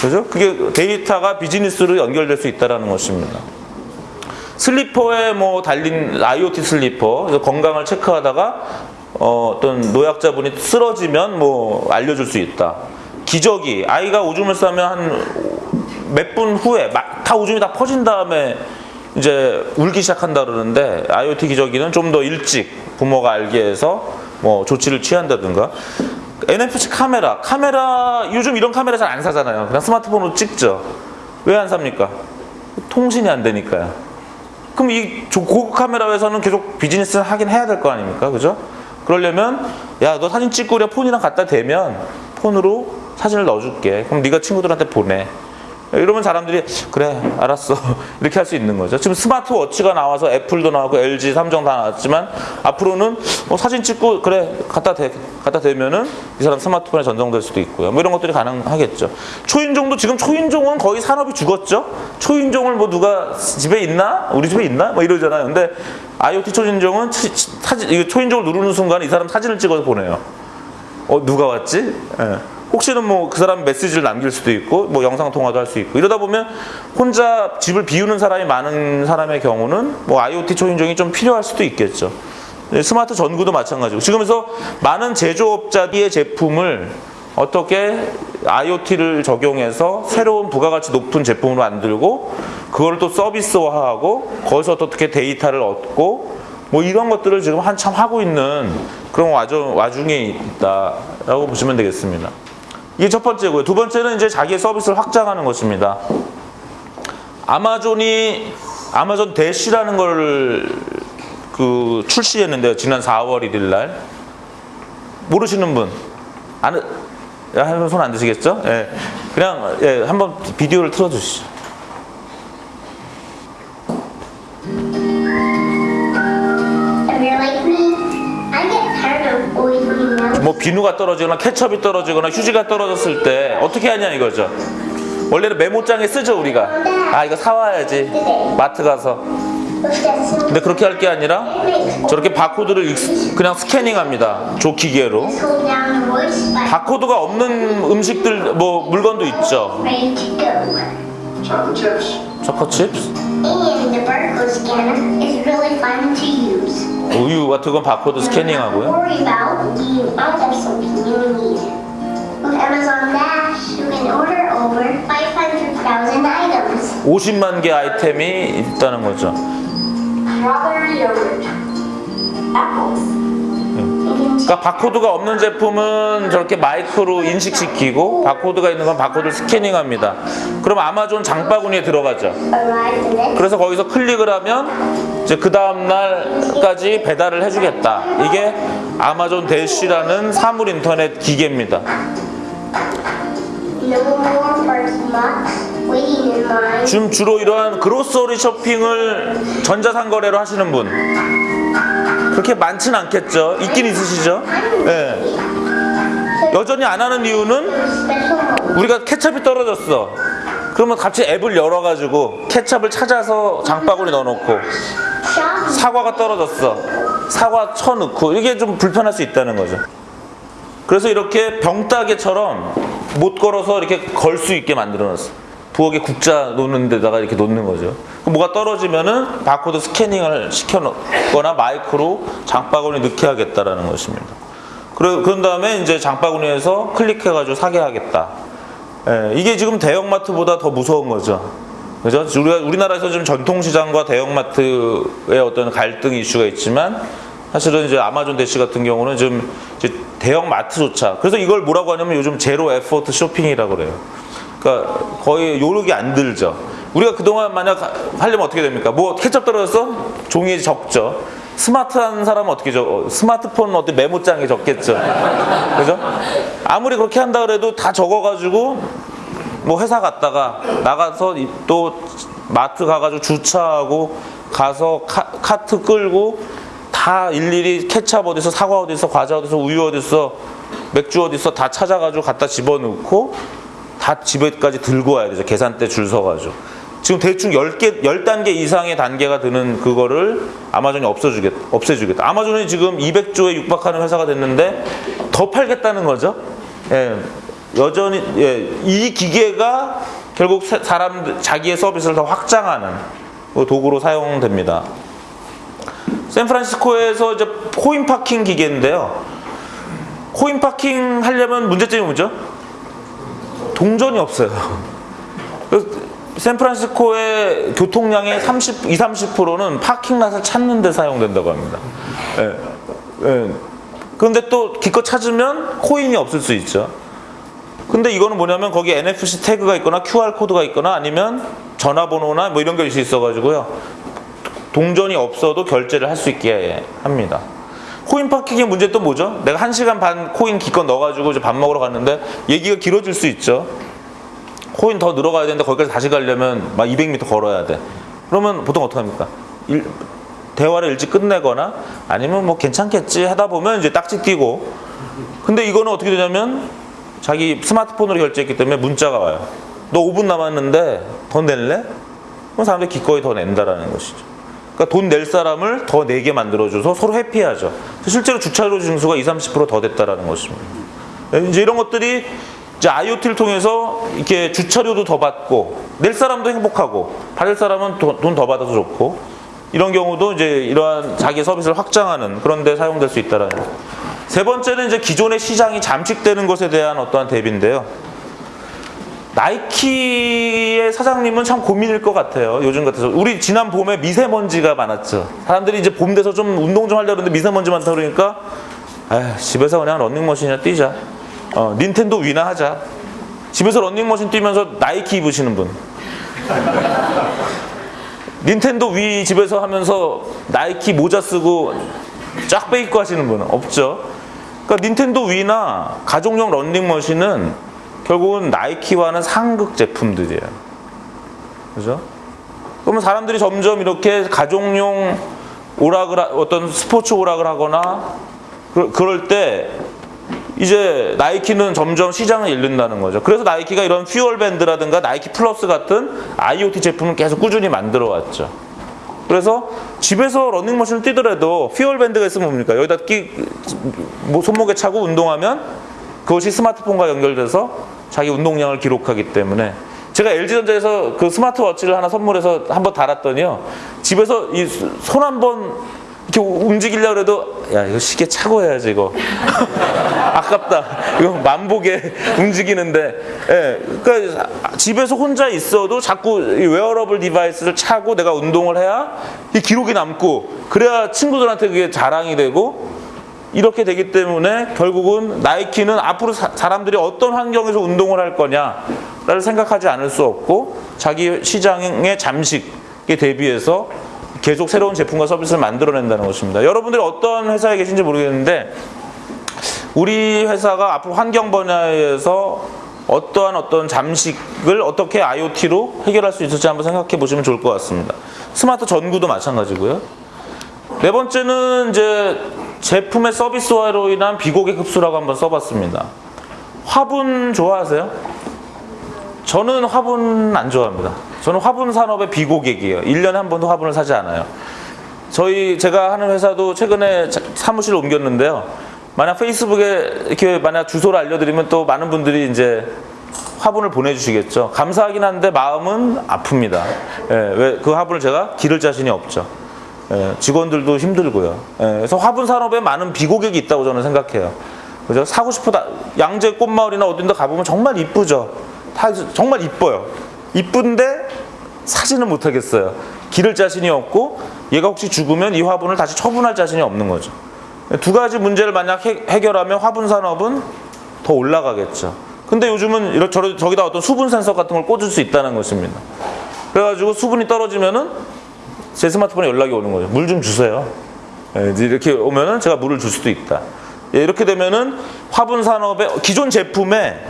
그죠? 그게 데이터가 비즈니스로 연결될 수 있다는 것입니다. 슬리퍼에 뭐 달린 IoT 슬리퍼 건강을 체크하다가 어, 어떤 노약자분이 쓰러지면 뭐 알려줄 수 있다. 기저귀 아이가 오줌을 싸면 한 몇 분 후에 막다 오줌이 다 퍼진 다음에 이제 울기 시작한다 그러는데 IoT 기저귀는 좀 더 일찍 부모가 알게 해서 뭐 조치를 취한다든가 NFC 카메라 카메라 요즘 이런 카메라 잘 안 사잖아요. 그냥 스마트폰으로 찍죠. 왜 안 삽니까? 통신이 안 되니까요. 그럼 이 조- 고급 카메라 회사는 계속 비즈니스를 하긴 해야 될 거 아닙니까? 그죠? 그러려면 야 너 사진 찍고 우리 폰이랑 갖다 대면 폰으로 사진을 넣어줄게. 그럼 네가 친구들한테 보내. 이러면 사람들이 그래 알았어 이렇게 할 수 있는 거죠. 지금 스마트워치가 나와서 애플도 나왔고 LG, 삼성 다 나왔지만 앞으로는 어, 사진 찍고 그래 갖다 대 갖다 대면은 이 사람 스마트폰에 전송될 수도 있고요. 뭐 이런 것들이 가능하겠죠. 초인종도 지금 초인종은 거의 산업이 죽었죠. 초인종을 뭐 누가 집에 있나 우리 집에 있나 뭐 이러잖아요. 근데 IoT 초인종은 사진 초인종을 누르는 순간 이 사람 사진을 찍어서 보내요. 어 누가 왔지? 예. 혹시는 뭐 그 사람 메시지를 남길 수도 있고 뭐 영상 통화도 할 수 있고 이러다 보면 혼자 집을 비우는 사람이 많은 사람의 경우는 뭐 IoT 초인종이 좀 필요할 수도 있겠죠. 네, 스마트 전구도 마찬가지고 지금에서 많은 제조업자의 제품을 어떻게 IoT를 적용해서 새로운 부가가치 높은 제품으로 만들고 그걸 또 서비스화하고 거기서 또 어떻게 데이터를 얻고 뭐 이런 것들을 지금 한참 하고 있는 그런 와중, 와중에 있다라고 보시면 되겠습니다. 이게 첫 번째고요. 두 번째는 이제 자기의 서비스를 확장하는 것입니다. 아마존이 아마존 대시라는 걸 그 출시했는데요. 지난 4월 1일 날 모르시는 분 아는 손안 드시겠죠? 예. 그냥 예, 한번 비디오를 틀어 주시죠. 뭐 비누가 떨어지거나 케첩이 떨어지거나 휴지가 떨어졌을 때 어떻게 하냐 이거죠. 원래는 메모장에 쓰죠 우리가. 아 이거 사와야지 마트 가서. 근데 그렇게 할 게 아니라 저렇게 바코드를 익- 그냥 스캐닝합니다. 저 기계로. 바코드가 없는 음식들 뭐 물건도 있죠. ready to go. chocolate chips. choco chips, And the barcode scanner is really fun to use. 우유 같은 건 바코드 스캐닝하고요. worry about running out of something you need. With Amazon Dash, you can order over 500,000 items. 50만 개 아이템이 있다는 거죠. 그러니까 바코드가 없는 제품은 저렇게 마이크로 인식시키고 바코드가 있는 건 바코드를 스캐닝합니다. 그럼 아마존 장바구니에 들어가죠. 그래서 거기서 클릭을 하면 이제 그 다음 날까지 배달을 해주겠다. 이게 아마존 대쉬라는 사물 인터넷 기계입니다. 지금 주로 이러한 그로서리 쇼핑을 전자상거래로 하시는 분 그렇게 많지는 않겠죠. 있긴 있으시죠. 예. 여전히 안 하는 이유는. 우리가 케첩이 떨어졌어. 그러면 갑자기 앱을 열어가지고 케첩을 찾아서 장바구니 넣어놓고 사과가 떨어졌어. 사과 쳐 넣고 이게 좀 불편할 수 있다는 거죠. 그래서 이렇게 병따개처럼 못 걸어서 이렇게 걸 수 있게 만들어 놨어. 부엌에 국자 놓는 데다가 이렇게 놓는 거죠. 뭐가 떨어지면은 바코드 스캐닝을 시켜 놓거나 마이크로 장바구니 넣게 하겠다라는 것입니다. 그런 다음에 이제 장바구니에서 클릭해가지고 사게 하겠다. 예, 이게 지금 대형마트보다 더 무서운 거죠. 그죠? 우리가 우리나라에서 좀 전통시장과 대형마트의 어떤 갈등 이슈가 있지만 사실은 이제 아마존 대시 같은 경우는 좀 이제 대형 마트조차 그래서 이걸 뭐라고 하냐면 요즘 zero effort shopping이라고 그래요. 그러니까 거의 노력이 안 들죠. 우리가 그동안 만약 하려면 어떻게 됩니까? 뭐 케첩 떨어졌어? 종이에 적죠. 스마트한 사람은 어떻게 적? 스마트폰 어디 메모장에 적겠죠. 그죠? 아무리 그렇게 한다 그래도 다 적어가지고 뭐 회사 갔다가 나가서 이- 또 마트 가가지고 주차하고 가서 카, 트 끌고 다 일일이 케찹 어디서 사과 어디서 과자 어디서 우유 어디서 맥주 어디서 다 찾아가지고 갖다 집어넣고 다 집에까지 들고 와야 되죠 계산대 줄 서가지고 지금 대충 10개, 10단계 이상의 단계가 드는 그거를 아마존이 없어주겠, 없애주겠다 아마존이 지금 200조에 육박하는 회사가 됐는데 더 팔겠다는 거죠 예, 여전히 예, 이 기계가 결국 사- 사람 자기의 서비스를 더 확장하는 그 도구로 사용됩니다. 샌프란시스코에서 이제 코인 파킹 기계인데요. 코인 파킹 하려면 문제점이 뭐죠? 동전이 없어요. 샌프란시스코의 교통량의 30, 20, 30%는 파킹랏을 찾는 데 사용된다고 합니다. 예, 예. 그런데 또 기껏 찾으면 coin이 없을 수 있죠. 근데 이거는 뭐냐면 거기 NFC 태그가 있거나 QR 코드가 있거나 아니면 전화번호나 뭐 이런 것이 있어 가지고요. 동전이 없어도 결제를 할 수 있게 합니다. coin parking의 문제 또 뭐죠? 내가 한 시간 반 코인 기껏 넣어가지고 이제 밥 먹으러 갔는데 얘기가 길어질 수 있죠. 코인 더 넣으러 가야 되는데 거기까지 다시 가려면 막 200m 걸어야 돼. 그러면 보통 어떻게 합니까? 일- 대화를 일찍 끝내거나 아니면 뭐 괜찮겠지 하다 보면 이제 딱지 띄고 근데 이거는 어떻게 되냐면 자기 스마트폰으로 결제했기 때문에 문자가 와요. 너 5분 남았는데 더 낼래? 그럼 사람들이 기꺼이 더 낸다라는 것이죠. 그러니까 돈 낼 사람을 더 내게 만들어줘서 서로 해피하죠. 실제로 주차료 징수가 20, 30%더 됐다라는 것입니다. 이제 이런 것들이 이제 IoT를 통해서 이렇게 주차료도 더 받고 낼 사람도 행복하고 받을 사람은 돈 더 받아서 좋고 이런 경우도 이제 이러한 자기 서비스를 확장하는 그런 데 사용될 수 있다라는. 세 번째는 이제 기존의 시장이 잠식되는 것에 대한 어떠한 대비인데요. 나이키의 사장님은 참 고민일 것 같아요. 요즘 같아서. 우리 지난 봄에 미세먼지가 많았죠. 사람들이 이제 봄 돼서 좀 운동 좀 하려고 했는데 미세먼지 많다 그러니까 에휴, 집에서 그냥 런닝머신이나 뛰자. 어, 닌텐도 위나 하자. 집에서 런닝머신 뛰면서 나이키 입으시는 분. 닌텐도 위 집에서 하면서 나이키 모자 쓰고 쫙 빼입고 하시는 분은 없죠. 그러니까 닌텐도 위나 가족용 런닝머신은 결국은 나이키와는 상극 제품들이에요. 그죠? 그러면 사람들이 점점 이렇게 가족용 오락을 하- 어떤 스포츠 오락을 하거나 그, 그럴 때 이제 나이키는 점점 시장을 잃는다는 거죠. 그래서 나이키가 이런 퓨얼밴드라든가 나이키 플러스 같은 IoT 제품을 계속 꾸준히 만들어 왔죠. 그래서 집에서 러닝머신을 뛰더라도 퓨얼밴드가 있으면 뭡니까? 여기다 끼, 뭐 손목에 차고 운동하면 그것이 스마트폰과 연결돼서 자기 운동량을 기록하기 때문에 제가 LG전자에서 그 스마트워치를 하나 선물해서 한번 달았더니요. 집에서 이 손 한번 이렇게 움직이려고 해도 야 이거 시계 차고 해야지 이거. 아깝다. 이거 만보게 움직이는데. 예 그러니까 집에서 혼자 있어도 자꾸 이 wearable device를 차고 내가 운동을 해야 이 기록이 남고 그래야 친구들한테 그게 자랑이 되고 이렇게 되기 때문에 결국은 나이키는 앞으로 사, 사람들이 어떤 환경에서 운동을 할 거냐를 생각하지 않을 수 없고 자기 시장의 잠식에 대비해서 계속 새로운 제품과 서비스를 만들어낸다는 것입니다. 여러분들이 어떤 회사에 계신지 모르겠는데 우리 회사가 앞으로 환경 분야에서 어떠한 어떤 잠식을 어떻게 IoT로 해결할 수 있을지 한번 생각해 보시면 좋을 것 같습니다. 스마트 전구도 마찬가지고요. 네 번째는 이제 제품의 서비스화로 인한 비고객 흡수라고 한번 써봤습니다. 화분 좋아하세요? 저는 화분 안 좋아합니다. 저는 화분 산업의 비고객이에요. 1년에 한 번도 화분을 사지 않아요. 저희 제가 하는 회사도 최근에 자- 사무실을 옮겼는데요. 만약 페이스북에 이렇게 만약 주소를 알려드리면 또 많은 분들이 이제 화분을 보내주시겠죠. 감사하긴 한데 마음은 아픕니다. 예, 왜 그 화분을 제가 기를 자신이 없죠. 예, 직원들도 힘들고요. 예, 그래서 화분 산업에 많은 비고객이 있다고 저는 생각해요. 그죠? 사고 싶다. 양재 꽃마을이나 어딘가 가보면 정말 이쁘죠. 다 정말 이뻐요. 이쁜데 사지는 못하겠어요. 기를 자신이 없고 얘가 혹시 죽으면 이 화분을 다시 처분할 자신이 없는 거죠. 두 가지 문제를 만약 해, 해결하면 화분 산업은 더 올라가겠죠. 근데 요즘은 저, 저기다 어떤 수분 센서 같은 걸 꽂을 수 있다는 것입니다. 그래가지고 수분이 떨어지면은 제 스마트폰에 연락이 오는 거죠. 물 좀 주세요. 예, 이렇게 오면은 제가 물을 줄 수도 있다. 예, 이렇게 되면은 화분 산업의 기존 제품에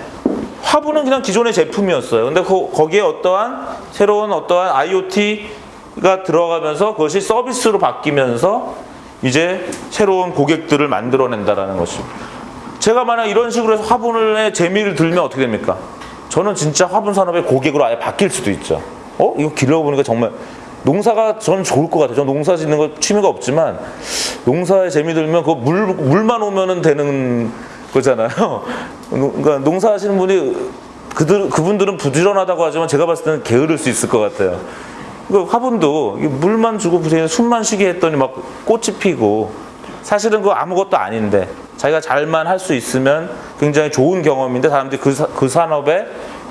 화분은 그냥 기존의 제품이었어요. 근데 그, 거기에 어떠한 새로운 어떠한 IoT가 들어가면서 그것이 서비스로 바뀌면서 이제 새로운 고객들을 만들어낸다라는 것입니다. 제가 만약 이런 식으로 해서 화분의 재미를 들면 어떻게 됩니까? 저는 진짜 화분 산업의 고객으로 아예 바뀔 수도 있죠. 어? 이거 길러보니까 정말 농사가 전 좋을 것 같아요. 저 농사 짓는 거 취미가 없지만 농사에 재미 들면 그 물, 물만 오면은 되는 거잖아요. 그러니까 농사 하시는 분이 그들, 그분들은 부지런하다고 하지만 제가 봤을 때는 게으를 수 있을 것 같아요. 그 화분도 물만 주고 그냥 숨만 쉬게 했더니 막 꽃이 피고 사실은 그거 아무것도 아닌데 자기가 잘만 할 수 있으면 굉장히 좋은 경험인데 사람들이 그, 사- 그 산업에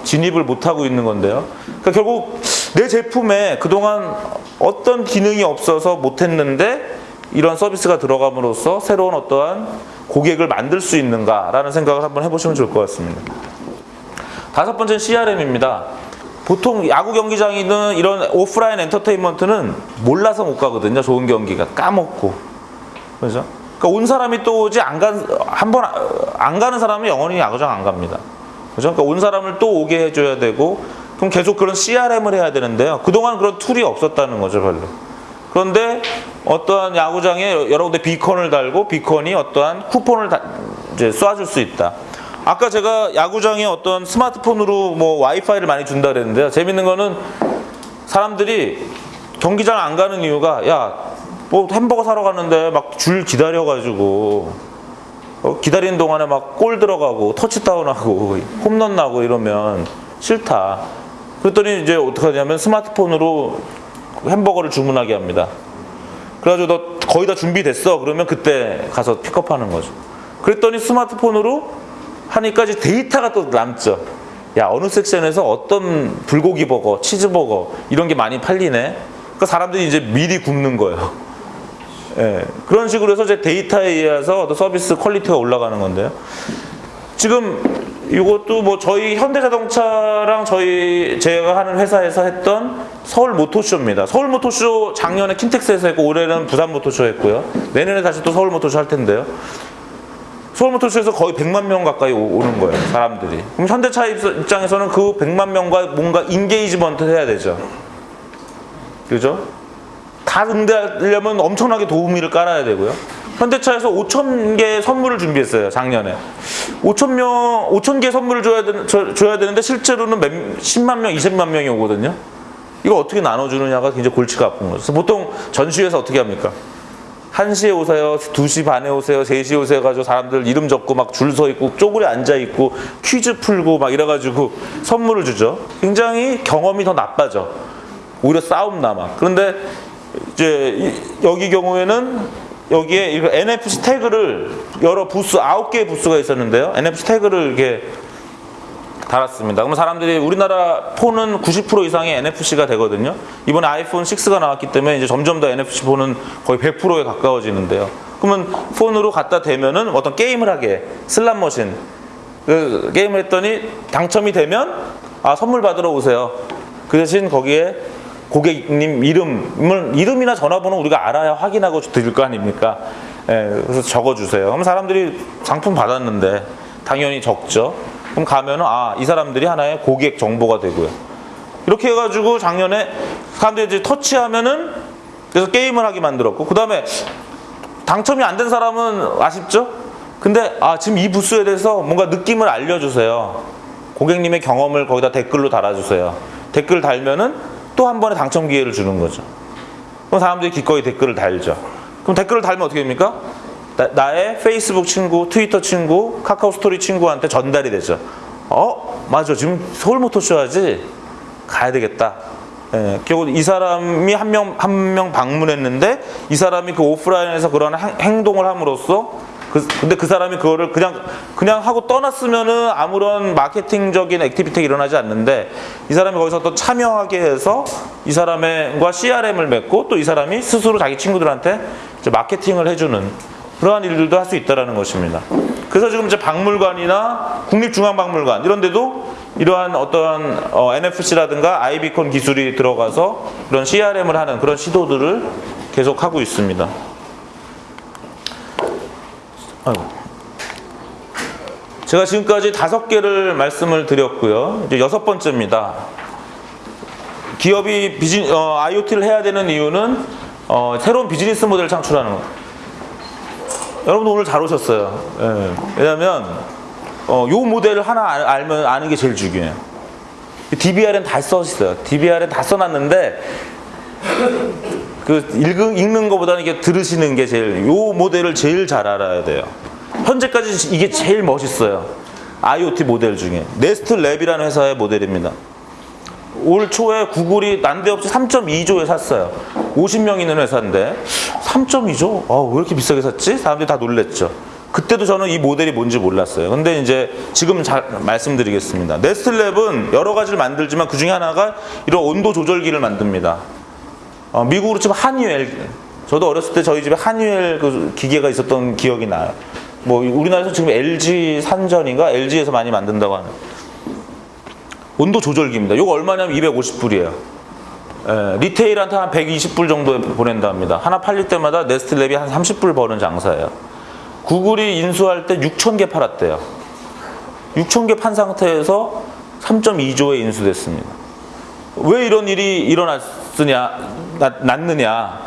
진입을 못하고 있는 건데요. 그러니까 결국 내 제품에 그동안 어떤 기능이 없어서 못했는데 이런 서비스가 들어감으로써 새로운 어떠한 고객을 만들 수 있는가라는 생각을 한번 해보시면 좋을 것 같습니다. 다섯 번째는 CRM입니다. 보통 야구 경기장이든 이런 오프라인 엔터테인먼트는 몰라서 못 가거든요. 좋은 경기가 까먹고. 그죠? 그러니까 온 사람이 또 오지 안 간, 한 번 안 가는 사람은 영원히 야구장 안 갑니다. 그러니까 온 사람을 또 오게 해줘야 되고, 그럼 계속 그런 CRM을 해야 되는데요. 그동안 그런 tool이 없었다는 거죠, 별로. 그런데 어떠한 야구장에 여러 군데 비컨을 달고 비컨이 어떠한 쿠폰을 다, 이제 쏴줄 수 있다. 아까 제가 야구장에 어떤 스마트폰으로 뭐 와이파이를 많이 준다 그랬는데요. 재밌는 거는 사람들이 경기장 안 가는 이유가 야 뭐 햄버거 사러 갔는데 막 줄 기다려가지고 어, 기다리는 동안에 막 골 들어가고 터치다운하고 홈런 나고 이러면 싫다. 그랬더니 이제 어떻게 하냐면 스마트폰으로 햄버거를 주문하게 합니다. 그래가지고 너 거의 다 준비됐어. 그러면 그때 가서 픽업하는 거죠. 그랬더니 스마트폰으로 하니까 이제 데이터가 또 남죠. 야 어느 섹션에서 어떤 불고기 버거, 치즈 버거 이런 게 많이 팔리네. 그러니까 사람들이 이제 미리 굽는 거예요. 예, 그런 식으로 해서 이제 데이터에 의해서 서비스 quality가 올라가는 건데요. 지금 이것도 뭐 저희 현대자동차랑 저희 제가 하는 회사에서 했던 서울 모토쇼입니다. 서울 모토쇼 작년에 킨텍스에서 했고 올해는 부산 모토쇼 했고요. 내년에 다시 또 서울 모토쇼 할 텐데요. 서울 모토쇼에서 거의 100만 명 가까이 오- 오는 거예요, 사람들이. 그럼 현대차 입- 입장에서는 그 100만 명과 뭔가 engagement 해야 되죠. 그죠? 다 응대하려면 엄청나게 도우미를 깔아야 되고요. 현대차에서 5천 개의 선물을 준비했어요, 작년에. 5천 명, 5천 개 선물을 줘야, 되, 줘- 줘야 되는데 실제로는 몇, 10만 명, 20만 명이 오거든요. 이거 어떻게 나눠주느냐가 굉장히 골치가 아픈 거죠. 보통 전시회에서 어떻게 합니까? 1시에 오세요, 2시 반에 오세요, 3시에 오세요 가지고 사람들 이름 적고 막 줄 서 있고 쪼그려 앉아 있고 퀴즈 풀고 막 이래 가지고 선물을 주죠. 굉장히 경험이 더 나빠져. 오히려 싸움 남아. 그런데 이제 이- 여기 경우에는 여기에 NFC 태그를 여러 부스 아홉 개의 부스가 있었는데요. NFC 태그를 이렇게 달았습니다. 그러면 사람들이 우리나라 폰은 90% 이상이 NFC가 되거든요. 이번에 아이폰 6가 나왔기 때문에 이제 점점 더 NFC 폰은 거의 100%에 가까워지는데요. 그러면 폰으로 갖다 대면은 어떤 게임을 하게 슬람 머신 그 게임을 했더니 당첨이 되면 아 선물 받으러 오세요. 그 대신 거기에 고객님 이름을 이름이나 전화번호 우리가 알아야 확인하고 드릴 거 아닙니까? 예, 그래서 적어주세요. 그럼 사람들이 상품 받았는데 당연히 적죠. 그럼 가면은 아 이 사람들이 하나의 고객 정보가 되고요. 이렇게 해가지고 작년에 사람들이 이제 터치하면은 그래서 게임을 하게 만들었고 그 다음에 당첨이 안 된 사람은 아쉽죠? 근데 아 지금 이 부스에 대해서 뭔가 느낌을 알려주세요. 고객님의 경험을 거기다 댓글로 달아주세요. 댓글 달면은 또 한 번의 당첨 기회를 주는 거죠. 그럼 사람들이 기꺼이 댓글을 달죠. 그럼 댓글을 달면 어떻게 됩니까? 나, 의 페이스북 친구, 트위터 친구, 카카오 스토리 친구한테 전달이 되죠. 어, 맞아. 지금 서울모터쇼 하지? 가야 되겠다. 예, 결국 이 사람이 한명 한 명 방문했는데 이 사람이 그 오프라인에서 그런 행- 행동을 함으로써 그, 근데 그 사람이 그거를 그냥 그냥 하고 떠났으면은 아무런 마케팅적인 activity가 일어나지 않는데 이 사람이 거기서 또 참여하게 해서 이 사람과 CRM을 맺고 또 이 사람이 스스로 자기 친구들한테 이제 마케팅을 해주는 그러한 일들도 할 수 있다라는 것입니다. 그래서 지금 이제 박물관이나 국립중앙박물관 이런 데도 이러한 어떠한 어, NFC라든가 iBeacon 기술이 들어가서 그런 CRM을 하는 그런 시도들을 계속 하고 있습니다. 아이고. 제가 지금까지 다섯 개를 말씀을 드렸고요. 이제 여섯 번째입니다. 기업이 비즈니, 어, IoT를 해야 되는 이유는 어, 새로운 비즈니스 모델을 창출하는 것. 여러분 오늘 잘 오셨어요. 예. 왜냐하면 어, 요 모델을 하나 알- 알면 아는 게 제일 중요해요. DBR엔 다 써있어요. DBR엔 다 써놨는데 그 읽은, 읽는 것보다는 이게 들으시는 게 제일 요 모델을 제일 잘 알아야 돼요. 현재까지 이게 제일 멋있어요. IoT 모델 중에 네스트 랩이라는 회사의 모델입니다. 올 초에 구글이 난데없이 3.2조에 샀어요. 50명 있는 회사인데 3.2조? 아, 왜 이렇게 비싸게 샀지? 사람들이 다 놀랬죠. 그때도 저는 이 모델이 뭔지 몰랐어요. 근데 이제 지금 잘 말씀드리겠습니다. 네스트랩은 여러 가지를 만들지만 그 중에 하나가 이런 온도 조절기를 만듭니다. 어, 미국으로 치면 한유엘. 저도 어렸을 때 저희 집에 한유엘 그 기계가 있었던 기억이 나요. 뭐 우리나라에서 지금 LG 산전인가 LG에서 많이 만든다고 하는. 온도 조절기입니다. 이거 얼마냐면 250불이에요. 리테일한테 한 120불 정도에 보낸다 합니다. 하나 팔릴 때마다 네스트랩이 한 30불 버는 장사예요. 구글이 인수할 때 6천 개 팔았대요. 6천 개 판 상태에서 3.2조에 인수됐습니다. 왜 이런 일이 일어났으냐, 났, 났느냐,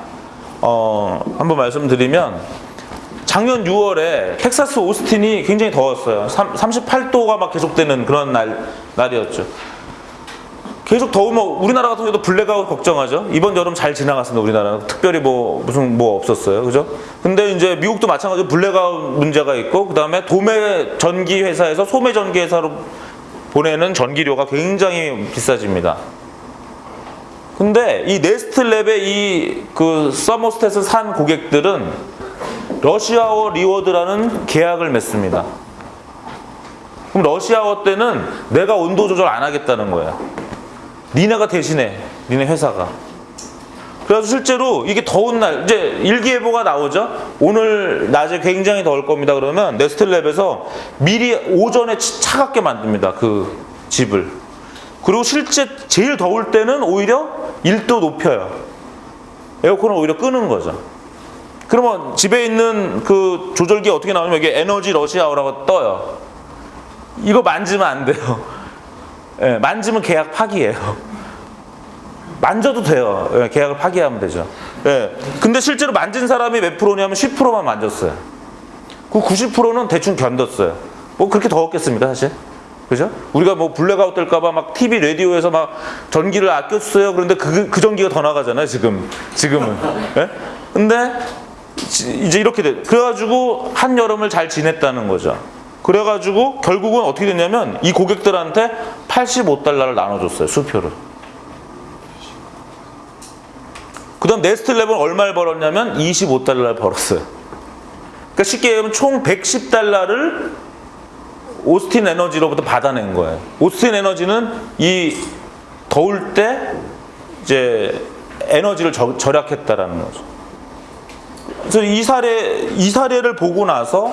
어, 한번 말씀드리면, 작년 6월에 텍사스 오스틴이 굉장히 더웠어요. 38도가 막 계속되는 그런 날, 날이었죠. 계속 더우면 우리나라 같은 경우도 블랙아웃 걱정하죠. 이번 여름 잘 지나갔습니다. 우리나라는 특별히 뭐 무슨 뭐 없었어요. 그죠? 근데 이제 미국도 마찬가지로 블랙아웃 문제가 있고 그다음에 도매 전기 회사에서 소매 전기 회사로 보내는 전기료가 굉장히 비싸집니다. 근데 이 네스트랩의 이 그 서머스탯을 산 고객들은 rush hour reward라는 계약을 맺습니다. 그럼 러시아워 때는 내가 온도 조절 안 하겠다는 거야. 니네가 대신해. 니네 회사가. 그래서 실제로 이게 더운 날 이제 일기예보가 나오죠. 오늘 낮에 굉장히 더울 겁니다. 그러면 네스트랩에서 미리 오전에 치- 차갑게 만듭니다. 그 집을. 그리고 실제 제일 더울 때는 오히려 1도 높여요. 에어컨을 오히려 끄는 거죠. 그러면 집에 있는 그 조절기 어떻게 나오냐면 이게 에너지 러시아워라고 떠요. 이거 만지면 안 돼요. 예, 만지면 계약 파기예요. 만져도 돼요. 예, 계약을 파기하면 되죠. 예. 근데 실제로 만진 사람이 몇 프로냐면 10%만 만졌어요. 그 90%는 대충 견뎠어요. 뭐 그렇게 더웠겠습니까, 사실? 그죠? 우리가 뭐 블랙아웃 될까봐 막 TV, 라디오에서 막 전기를 아껴주세요. 그런데 그, 그 전기가 더 나가잖아요, 지금. 지금은. 예? 근데 지- 이제 이렇게 돼. 그래가지고 한여름을 잘 지냈다는 거죠. 그래가지고 결국은 어떻게 됐냐면 이 고객들한테 85달러를 나눠줬어요, 수표를. 그 다음 네스트랩은 얼마를 벌었냐면 25달러를 벌었어요. 그러니까 쉽게 얘기하면 총 110달러를 오스틴 에너지로부터 받아낸 거예요. 오스틴 에너지는 이 더울 때 이제 에너지를 저- 절약했다라는 거죠. 그래서 이 사례 이 사례를 보고 나서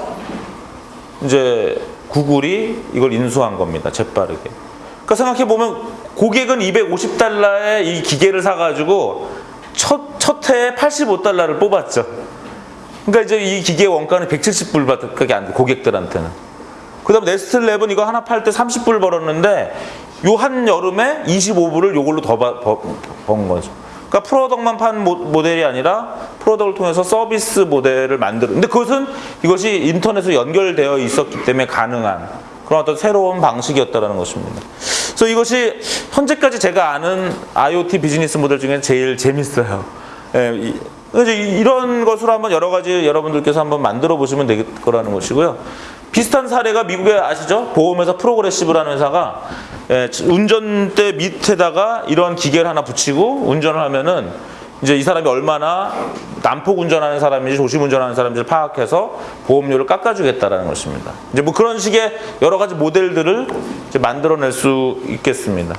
이제 구글이 이걸 인수한 겁니다. 재빠르게. 그러니까 생각해 보면 고객은 250달러에 이 기계를 사가지고 첫, 첫 해에 85달러를 뽑았죠. 그러니까 이제 이 기계 원가는 170불밖에 안 돼, 고객들한테는. 그 다음에 네스트랩은 이거 하나 팔 때 30불 벌었는데 요 한 여름에 25불을 요걸로 더 번 거죠. 그러니까 프로덕만 판 모, 모델이 아니라 프로덕을 통해서 서비스 모델을 만들어. 근데 그것은 이것이 인터넷에 연결되어 있었기 때문에 가능한 그런 어떤 새로운 방식이었다라는 것입니다. 그래서 이것이 현재까지 제가 아는 IoT 비즈니스 모델 중에 제일 재밌어요. 예, 이런 것으로 한번 여러 가지 여러분들께서 한번 만들어 보시면 될 거라는 것이고요. 비슷한 사례가 미국에 아시죠? 보험회사 프로그레시브라는 회사가 예, 운전대 밑에다가 이런 기계를 하나 붙이고 운전을 하면은 이제 이 사람이 얼마나 난폭 운전하는 사람인지 조심 운전하는 사람인지를 파악해서 보험료를 깎아주겠다라는 것입니다. 이제 뭐 그런 식의 여러 가지 모델들을 이제 만들어낼 수 있겠습니다.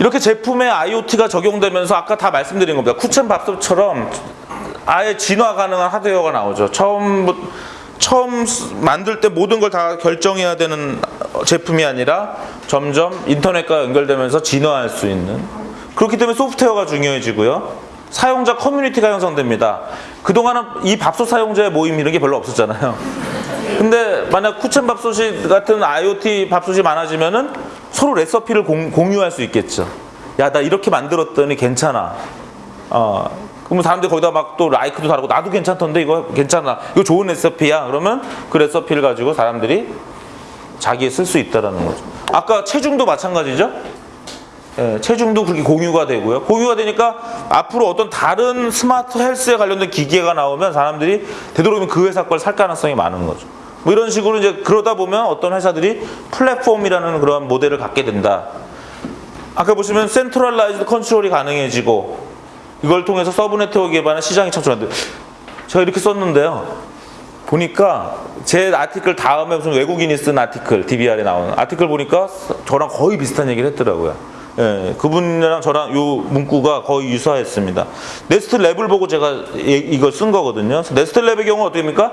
이렇게 제품에 IoT가 적용되면서 아까 다 말씀드린 겁니다. 쿠첸 밥솥처럼 아예 진화 가능한 하드웨어가 나오죠. 처음 처음 쓰- 만들 때 모든 걸 다 결정해야 되는 제품이 아니라 점점 인터넷과 연결되면서 진화할 수 있는 그렇기 때문에 소프트웨어가 중요해지고요. 사용자 커뮤니티가 형성됩니다. 그동안은 이 밥솥 사용자의 모임 이런 게 별로 없었잖아요. 근데 만약 쿠첸 밥솥이 같은 IoT 밥솥이 많아지면은 서로 레시피를 공, 공유할 수 있겠죠. 야, 나 이렇게 만들었더니 괜찮아. 어, 그러면 사람들이 거기다 막 또 라이크도 다르고 나도 괜찮던데 이거 괜찮아. 이거 좋은 레시피야. 그러면 그 레시피를 가지고 사람들이 자기에 쓸 수 있다라는 거죠. 아까 체중도 마찬가지죠. 예, 체중도 그렇게 공유가 되고요. 공유가 되니까 앞으로 어떤 다른 smart health에 관련된 기계가 나오면 사람들이 되도록이면 그 회사 걸 살 가능성이 많은 거죠. 뭐 이런 식으로 이제 그러다 보면 어떤 회사들이 플랫폼이라는 그런 모델을 갖게 된다. 아까 보시면 centralized control이 가능해지고 이걸 통해서 sub network 기반의 시장이 창출한다. 제가 이렇게 썼는데요. 보니까 제 article 다음에 무슨 외국인이 쓴 article DBR에 나오는 article 보니까 저랑 거의 비슷한 얘기를 했더라고요. 예, 그분이랑 저랑 요 문구가 거의 유사했습니다. 네스트 랩을 보고 제가 이- 이걸 쓴 거거든요. 네스트 랩의 경우 어떻게 됩니까?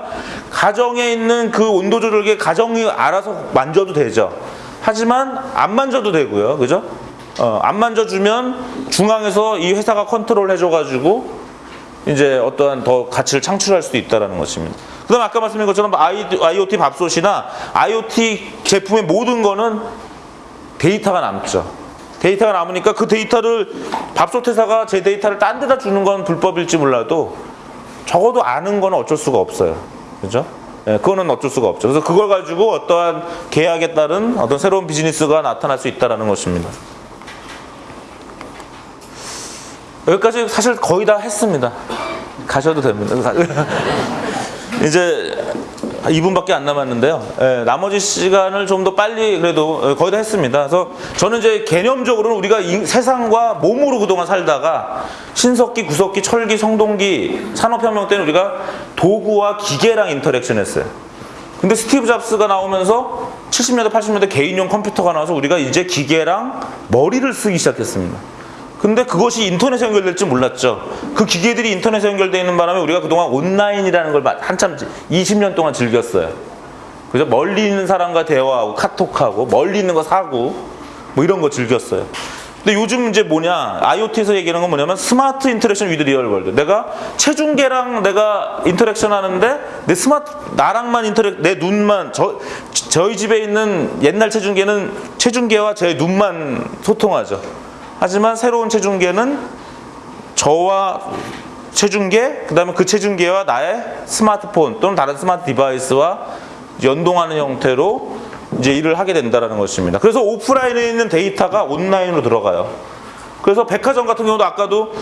가정에 있는 그 온도 조절기 가정이 알아서 만져도 되죠. 하지만 안 만져도 되고요. 그죠? 어, 안 만져주면 중앙에서 이 회사가 컨트롤 해줘가지고 이제 어떠한 더 가치를 창출할 수도 있다는 것입니다. 그 다음 아까 말씀드린 것처럼 IoT 밥솥이나 IoT 제품의 모든 거는 데이터가 남죠. 데이터가 남으니까 그 데이터를 밥솥 회사가 제 데이터를 딴 데다 주는 건 불법일지 몰라도 적어도 아는 건 어쩔 수가 없어요. 그죠? 예, 그거는 어쩔 수가 없죠. 그래서 그걸 가지고 어떠한 계약에 따른 어떤 새로운 비즈니스가 나타날 수 있다는 것입니다. 여기까지 사실 거의 다 했습니다. 가셔도 됩니다. 이제 2분밖에 안 남았는데요. 예, 나머지 시간을 좀 더 빨리 그래도 어, 거의 다 했습니다. 그래서 저는 이제 개념적으로는 우리가 이 세상과 몸으로 그동안 살다가 신석기, 구석기, 철기, 청동기, 산업혁명 때는 우리가 도구와 기계랑 interaction 했어요. 근데 스티브 잡스가 나오면서 70년대, 80년대 개인용 컴퓨터가 나와서 우리가 이제 기계랑 머리를 쓰기 시작했습니다. 근데 그것이 인터넷에 연결될 줄 몰랐죠. 그 기계들이 인터넷에 연결되어 있는 바람에 우리가 그동안 온라인이라는 걸 한참 20년 동안 즐겼어요. 그죠? 멀리 있는 사람과 대화하고 카톡하고 멀리 있는 거 사고 뭐 이런 거 즐겼어요. 근데 요즘 이제 뭐냐 IoT에서 얘기하는 건 뭐냐면 smart interaction with real world. 내가 체중계랑 내가 interaction 하는데 내 스마트 나랑만 interac- 내 눈만 저 저희 집에 있는 옛날 체중계는 체중계와 제 눈만 소통하죠. 하지만 새로운 체중계는 저와 체중계, 그 다음에 그 체중계와 나의 스마트폰 또는 다른 smart device와 연동하는 형태로 이제 일을 하게 된다는 것입니다. 그래서 오프라인에 있는 데이터가 온라인으로 들어가요. 그래서 백화점 같은 경우도 아까도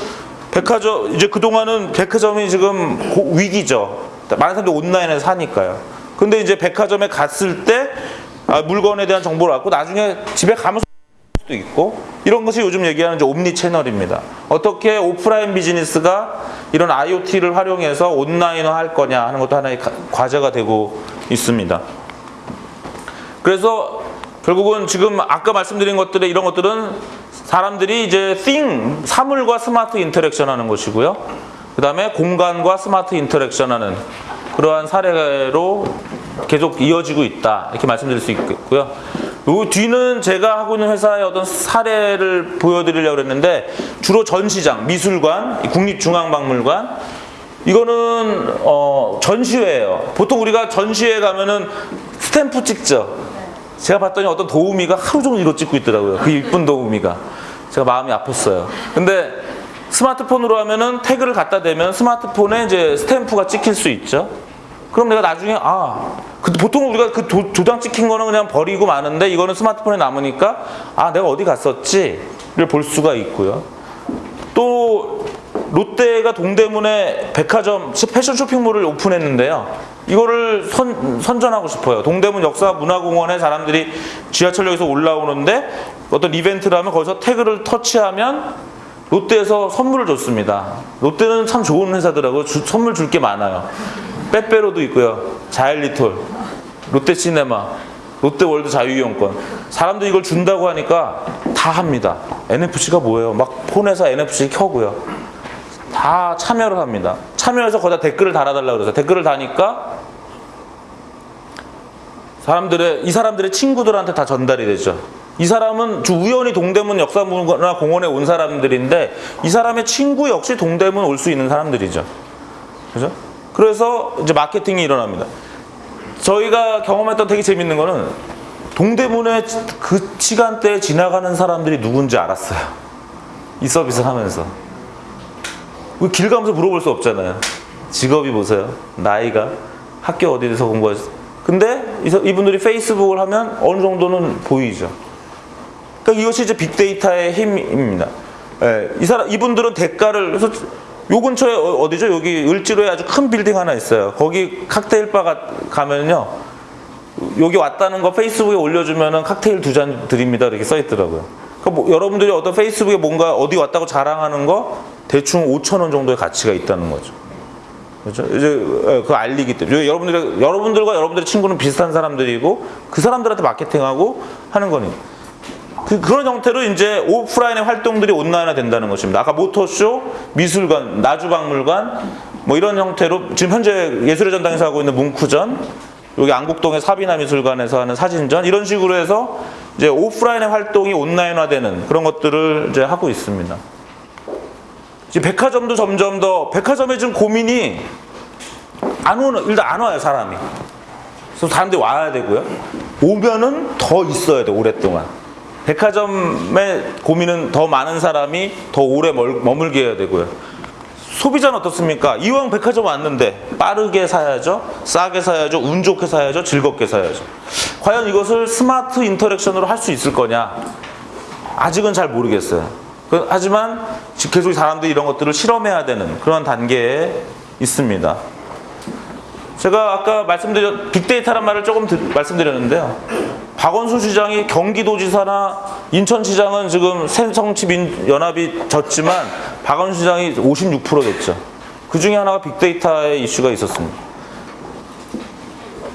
백화점, 이제 그동안은 백화점이 지금 고- 위기죠. 많은 사람들이 온라인에서 사니까요. 근데 이제 백화점에 갔을 때 아, 물건에 대한 정보를 갖고 나중에 집에 가면서 수도 있고 이런 것이 요즘 얘기하는 이제 omni channel입니다. 어떻게 오프라인 비즈니스가 이런 IoT를 활용해서 온라인화 할 거냐 하는 것도 하나의 가- 과제가 되고 있습니다. 그래서 결국은 지금 아까 말씀드린 것들의 이런 것들은 사람들이 이제 thing 사물과 smart interaction 하는 것이고요. 그 다음에 공간과 smart interaction 하는 그러한 사례로 계속 이어지고 있다. 이렇게 말씀드릴 수 있겠고요. 요 뒤는 제가 하고 있는 회사의 어떤 사례를 보여드리려고 했는데 주로 전시장, 미술관, 국립중앙박물관 이거는 어, 전시회예요. 보통 우리가 전시회 가면은 스탬프 찍죠. 제가 봤더니 어떤 도우미가 하루 종일 이거 찍고 있더라고요. 그 이쁜 도우미가. 제가 마음이 아팠어요. 근데 스마트폰으로 하면은 태그를 갖다 대면 스마트폰에 이제 스탬프가 찍힐 수 있죠. 그럼 내가 나중에 아, 그 보통 우리가 그 도, 도장 찍힌 거는 그냥 버리고 마는데 이거는 스마트폰에 남으니까 아, 내가 어디 갔었지를 볼 수가 있고요. 또 롯데가 동대문에 백화점 패션 쇼핑몰을 오픈했는데요. 이거를 선, 선전하고 싶어요. 동대문 역사 문화공원에 사람들이 지하철역에서 올라오는데 어떤 이벤트를 하면 거기서 태그를 터치하면 롯데에서 선물을 줬습니다. 롯데는 참 좋은 회사더라고요. 주- 선물 줄 게 많아요. 빼빼로도 있고요. 자일리톨, 롯데시네마, 롯데월드 자유이용권. 사람들이 이걸 준다고 하니까 다 합니다. NFC가 뭐예요? 막 폰에서 NFC 켜고요. 다 참여를 합니다. 참여해서 거기다 댓글을 달아달라고 그래서 댓글을 다니까 사람들의 이 사람들의 친구들한테 다 전달이 되죠. 이 사람은 주 우연히 동대문 역사문화 공원에 온 사람들인데 이 사람의 친구 역시 동대문 올 수 있는 사람들이죠. 그죠? 그래서 이제 마케팅이 일어납니다. 저희가 경험했던 되게 재밌는 거는 동대문에 그 시간대에 지나가는 사람들이 누군지 알았어요. 이 서비스를 하면서. 우리 길 가면서 물어볼 수 없잖아요. 직업이 보세요. 나이가 학교 어디에서 온 거였어. 근데 이분들이 페이스북을 하면 어느 정도는 보이죠. 그러니까 이것이 이제 빅데이터의 힘입니다. 예, 이 사람 이분들은 대가를 요 근처에 어- 어디죠? 여기 을지로에 아주 큰 빌딩 하나 있어요. 거기 칵테일 바가 가면요. 여기 왔다는 거 페이스북에 올려주면은 칵테일 두 잔 드립니다. 이렇게 써 있더라고요. 그러니까 뭐 여러분들이 어떤 페이스북에 뭔가 어디 왔다고 자랑하는 거 대충 5천 원 정도의 가치가 있다는 거죠. 그렇죠? 이제 예, 그 알리기 때문에 여러분들이 여러분들과 여러분들의 친구는 비슷한 사람들이고 그 사람들한테 마케팅하고 하는 거니. 그, 그런 형태로 이제 오프라인의 활동들이 온라인화 된다는 것입니다. 아까 모터쇼, 미술관, 나주박물관, 뭐 이런 형태로 지금 현재 예술의 전당에서 하고 있는 문쿠전, 여기 안국동의 사비나 미술관에서 하는 사진전, 이런 식으로 해서 이제 오프라인의 활동이 온라인화되는 그런 것들을 이제 하고 있습니다. 이제 백화점도 점점 더, 백화점에 지금 고민이 안 오는, 일단 안 와요, 사람이. 그래서 사람들이 와야 되고요. 오면은 더 있어야 돼, 오랫동안. 백화점의 고민은 더 많은 사람이 더 오래 멀- 머물게 해야 되고요. 소비자는 어떻습니까? 이왕 백화점 왔는데 빠르게 사야죠, 싸게 사야죠, 운 좋게 사야죠, 즐겁게 사야죠. 과연 이것을 smart interaction으로 할 수 있을 거냐? 아직은 잘 모르겠어요. 그- 하지만 지- 계속 사람들이 이런 것들을 실험해야 되는 그런 단계에 있습니다. 제가 아까 말씀드렸 빅데이터란 말을 조금 드- 말씀드렸는데요. 박원순 시장이 경기도지사나 인천시장은 지금 새정치민연합이 졌지만 박원순 시장이 56% 됐죠. 그 중에 하나가 빅데이터의 이슈가 있었습니다.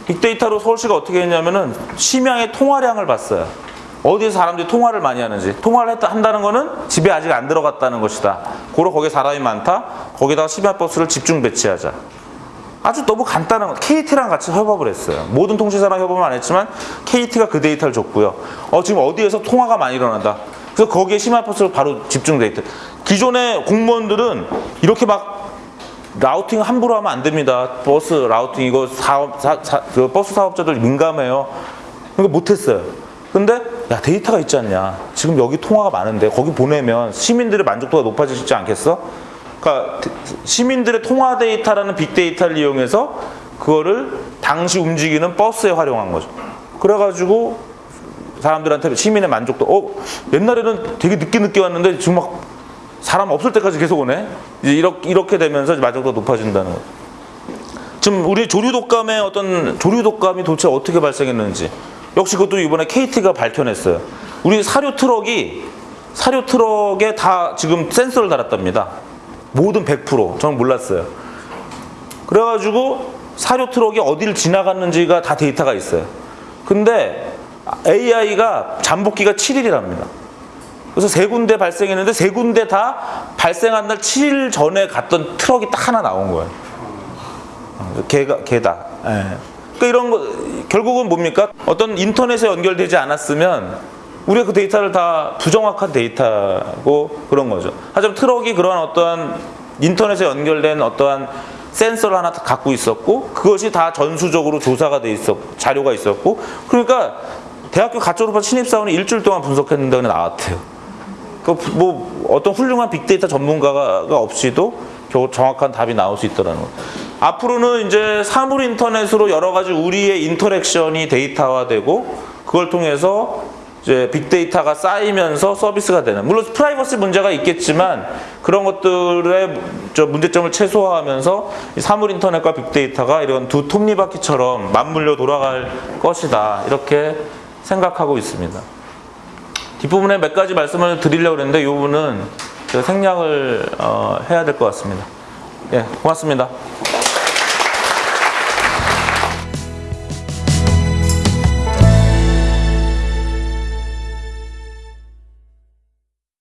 빅데이터로 서울시가 어떻게 했냐면은 심양의 통화량을 봤어요. 어디서 사람들이 통화를 많이 하는지. 통화를 했다, 한다는 거는 집에 아직 안 들어갔다는 것이다. 고로 거기에 사람이 많다. 거기다가 심야버스를 집중 배치하자. 아주 너무 간단한 거. KT랑 같이 협업을 했어요. 모든 통신사랑 협업은 안 했지만 KT가 그 데이터를 줬고요. 어, 지금 어디에서 통화가 많이 일어난다. 그래서 거기에 심야버스를 바로 집중 데이터. 기존의 공무원들은 이렇게 막 routing 함부로 하면 안 됩니다. 버스 routing 이거 사업 사, 사- 그 버스 사업자들 민감해요. 그러니까 못했어요. 근데 야 데이터가 있지 않냐. 지금 여기 통화가 많은데 거기 보내면 시민들의 만족도가 높아지지 않겠어? 그러니까 시민들의 통화 데이터라는 빅데이터를 이용해서 그거를 당시 움직이는 버스에 활용한 거죠. 그래가지고 사람들한테 시민의 만족도 어 옛날에는 되게 늦게 늦게 왔는데 지금 막 사람 없을 때까지 계속 오네. 이제 이렇게 이렇게 되면서 만족도가 높아진다는 거죠. 지금 우리 조류 독감의 어떤 조류 독감이 도대체 어떻게 발생했는지 역시 그것도 이번에 KT가 밝혀냈어요. 우리 사료 트럭이 사료 트럭에 다 지금 센서를 달았답니다. 모든 100% 저는 몰랐어요. 그래가지고 사료 트럭이 어디를 지나갔는지가 다 데이터가 있어요. 근데 AI가 잠복기가 7일이랍니다. 그래서 세 군데 발생했는데 세 군데 다 발생한 날 7일 전에 갔던 트럭이 딱 하나 나온 거예요. 걔가 걔다. 예. 그러니까 이런 거 결국은 뭡니까? 어떤 인터넷에 연결되지 않았으면 우리가 그 데이터를 다 부정확한 데이터고 그런 거죠. 하지만 트럭이 그러한 어떠한 인터넷에 연결된 어떠한 센서를 하나 갖고 있었고 그것이 다 전수적으로 조사가 돼 있었고 자료가 있었고 그러니까 대학교 갓 졸업한 신입사원이 일주일 동안 분석했는데 나왔대요. 그뭐 어떤 훌륭한 빅데이터 전문가가 없이도 겨우 정확한 답이 나올 수 있더라는 거. 앞으로는 이제 사물 인터넷으로 여러 가지 우리의 interaction이 데이터화되고 그걸 통해서 이제 빅데이터가 쌓이면서 서비스가 되는 물론 프라이버시 문제가 있겠지만 그런 것들의 저 문제점을 최소화하면서 이 사물 인터넷과 빅데이터가 이런 두 톱니바퀴처럼 맞물려 돌아갈 것이다 이렇게 생각하고 있습니다. 뒷부분에 몇 가지 말씀을 드리려고 했는데 이 부분은 생략을 어, 해야 될 것 같습니다. 예, 고맙습니다.